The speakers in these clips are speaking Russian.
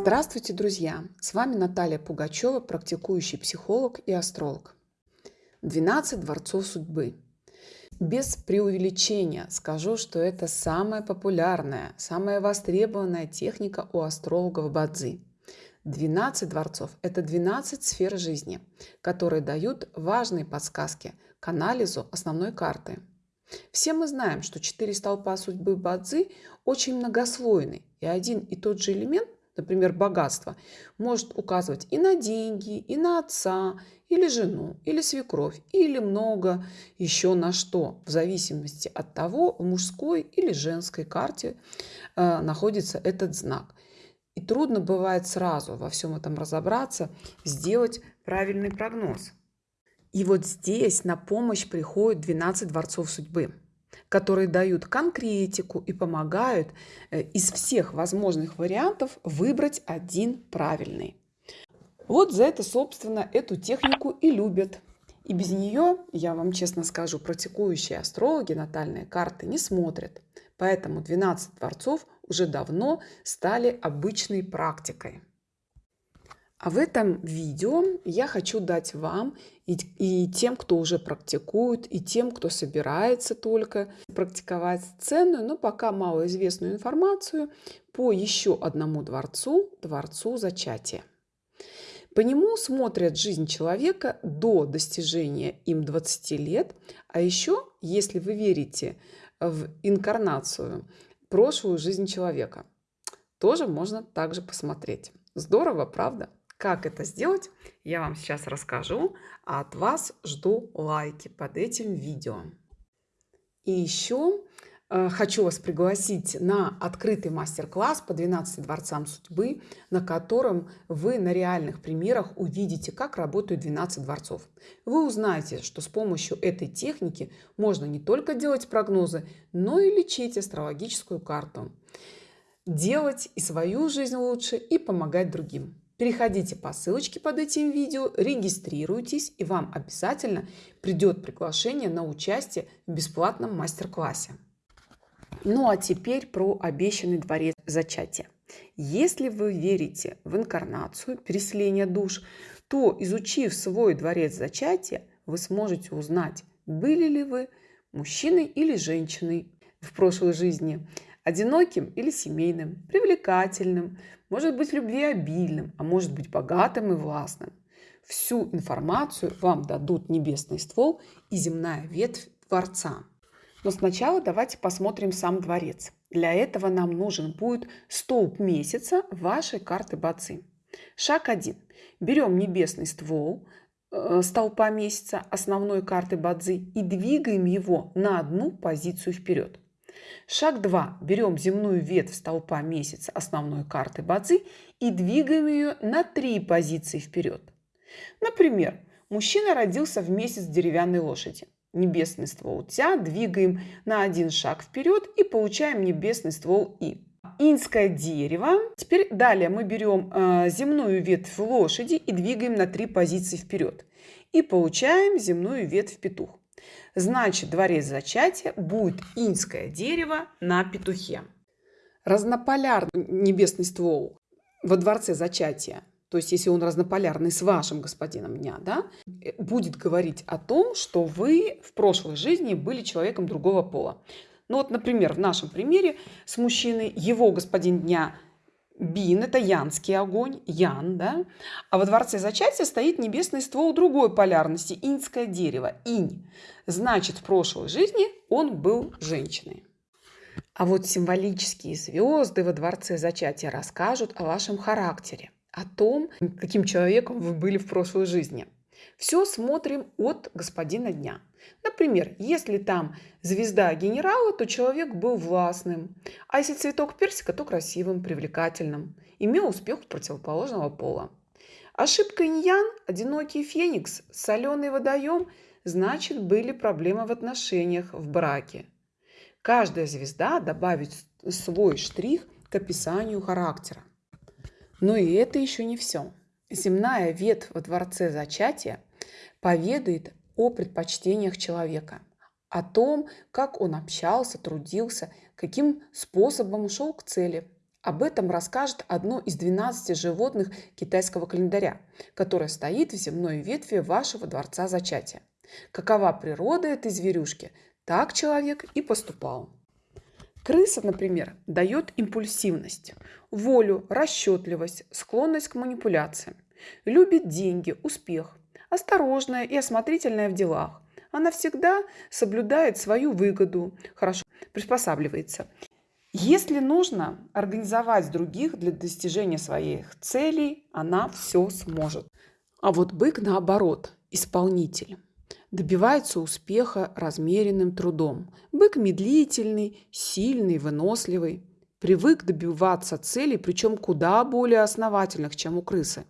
Здравствуйте, друзья! С вами Наталья Пугачева, практикующий психолог и астролог. 12 дворцов судьбы. Без преувеличения скажу, что это самая популярная, самая востребованная техника у астрологов Бадзи. 12 дворцов – это 12 сфер жизни, которые дают важные подсказки к анализу основной карты. Все мы знаем, что четыре столпа судьбы Бадзи очень многослойны, и один и тот же элемент например, богатство, может указывать и на деньги, и на отца, или жену, или свекровь, или много еще на что, в зависимости от того, в мужской или женской карте э, находится этот знак. И трудно бывает сразу во всем этом разобраться, сделать правильный прогноз. И вот здесь на помощь приходят 12 дворцов судьбы которые дают конкретику и помогают э, из всех возможных вариантов выбрать один правильный. Вот за это, собственно, эту технику и любят. И без нее, я вам честно скажу, практикующие астрологи натальные карты не смотрят. Поэтому 12 дворцов уже давно стали обычной практикой. А в этом видео я хочу дать вам и, и тем, кто уже практикует, и тем, кто собирается только практиковать ценную, но пока малоизвестную информацию по еще одному дворцу, дворцу зачатия. По нему смотрят жизнь человека до достижения им 20 лет, а еще, если вы верите в инкарнацию, прошлую жизнь человека, тоже можно также посмотреть. Здорово, правда? Как это сделать, я вам сейчас расскажу, а от вас жду лайки под этим видео. И еще э, хочу вас пригласить на открытый мастер-класс по 12 дворцам судьбы, на котором вы на реальных примерах увидите, как работают 12 дворцов. Вы узнаете, что с помощью этой техники можно не только делать прогнозы, но и лечить астрологическую карту. Делать и свою жизнь лучше, и помогать другим. Переходите по ссылочке под этим видео, регистрируйтесь, и вам обязательно придет приглашение на участие в бесплатном мастер-классе. Ну а теперь про обещанный дворец зачатия. Если вы верите в инкарнацию, переселение душ, то, изучив свой дворец зачатия, вы сможете узнать, были ли вы мужчиной или женщиной в прошлой жизни, одиноким или семейным, привлекательным, может быть любвеобильным, а может быть богатым и властным. Всю информацию вам дадут небесный ствол и земная ветвь дворца. Но сначала давайте посмотрим сам дворец. Для этого нам нужен будет столб месяца вашей карты Бацы. Шаг 1. Берем небесный ствол э, столпа месяца основной карты Бадзи и двигаем его на одну позицию вперед. Шаг 2. Берем земную ветвь столпа месяца основной карты Бадзи и двигаем ее на три позиции вперед. Например, мужчина родился в месяц деревянной лошади. Небесный ствол Тя двигаем на один шаг вперед и получаем небесный ствол И. Инское дерево. Теперь далее мы берем э, земную ветвь лошади и двигаем на три позиции вперед. И получаем земную ветвь петух. Значит, дворец зачатия будет инское дерево на петухе. Разнополярный небесный ствол во дворце зачатия, то есть если он разнополярный с вашим господином дня, да, будет говорить о том, что вы в прошлой жизни были человеком другого пола. Ну вот, например, в нашем примере с мужчиной его господин дня – Бин – это янский огонь, ян, да? А во дворце зачатия стоит небесный ствол другой полярности – иньское дерево, инь. Значит, в прошлой жизни он был женщиной. А вот символические звезды во дворце зачатия расскажут о вашем характере, о том, каким человеком вы были в прошлой жизни – все смотрим от господина дня. Например, если там звезда генерала, то человек был властным. А если цветок персика, то красивым, привлекательным. Имел успех противоположного пола. Ошибка иньян, одинокий феникс, соленый водоем, значит были проблемы в отношениях, в браке. Каждая звезда добавит свой штрих к описанию характера. Но и это еще не все. Земная ветвь во дворце зачатия поведает о предпочтениях человека, о том, как он общался, трудился, каким способом шел к цели, Об этом расскажет одно из 12 животных китайского календаря, которое стоит в земной ветви вашего дворца зачатия. Какова природа этой зверюшки, так человек и поступал. Крыса, например, дает импульсивность, волю, расчетливость, склонность к манипуляциям. Любит деньги, успех, осторожная и осмотрительная в делах. Она всегда соблюдает свою выгоду, хорошо приспосабливается если нужно организовать других для достижения своих целей, она все сможет. А вот бык наоборот, исполнитель. Добивается успеха размеренным трудом. Бык медлительный, сильный, выносливый. Привык добиваться целей, причем куда более основательных, чем у крысы.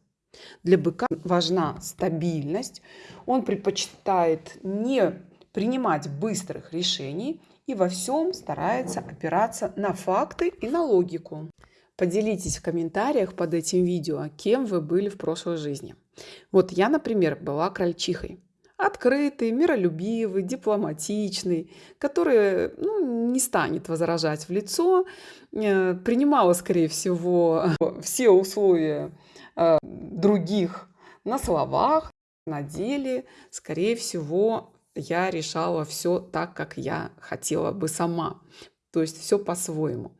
Для быка важна стабильность. Он предпочитает не принимать быстрых решений и во всем старается опираться на факты и на логику. Поделитесь в комментариях под этим видео, кем вы были в прошлой жизни. Вот я, например, была крольчихой. Открытый, миролюбивый, дипломатичный, который ну, не станет возражать в лицо, э, принимала, скорее всего, все условия э, других на словах, на деле, скорее всего, я решала все так, как я хотела бы сама. То есть все по-своему.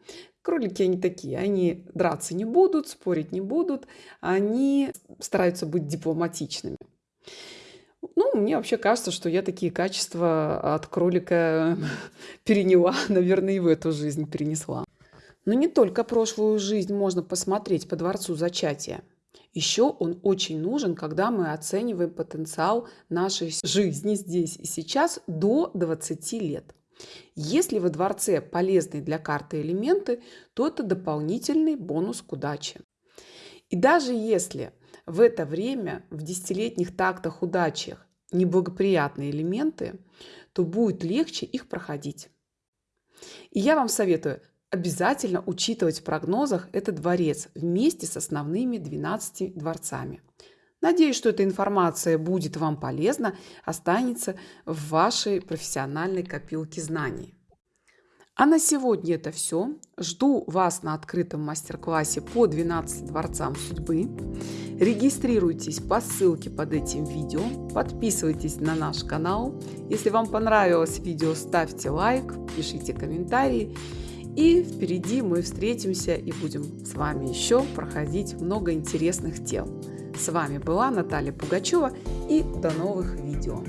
Кролики они такие, они драться не будут, спорить не будут, они стараются быть дипломатичными. Ну, мне вообще кажется, что я такие качества от кролика переняла, наверное, и в эту жизнь перенесла. Но не только прошлую жизнь можно посмотреть по дворцу зачатия. Еще он очень нужен, когда мы оцениваем потенциал нашей жизни здесь и сейчас до 20 лет. Если во дворце полезны для карты элементы, то это дополнительный бонус к удаче. И даже если в это время в десятилетних тактах удачах неблагоприятные элементы, то будет легче их проходить. И я вам советую обязательно учитывать в прогнозах этот дворец вместе с основными 12 дворцами. Надеюсь, что эта информация будет вам полезна, останется в вашей профессиональной копилке знаний. А на сегодня это все. Жду вас на открытом мастер-классе по 12 дворцам судьбы. Регистрируйтесь по ссылке под этим видео, подписывайтесь на наш канал. Если вам понравилось видео, ставьте лайк, пишите комментарии. И впереди мы встретимся и будем с вами еще проходить много интересных тем. С вами была Наталья Пугачева и до новых видео.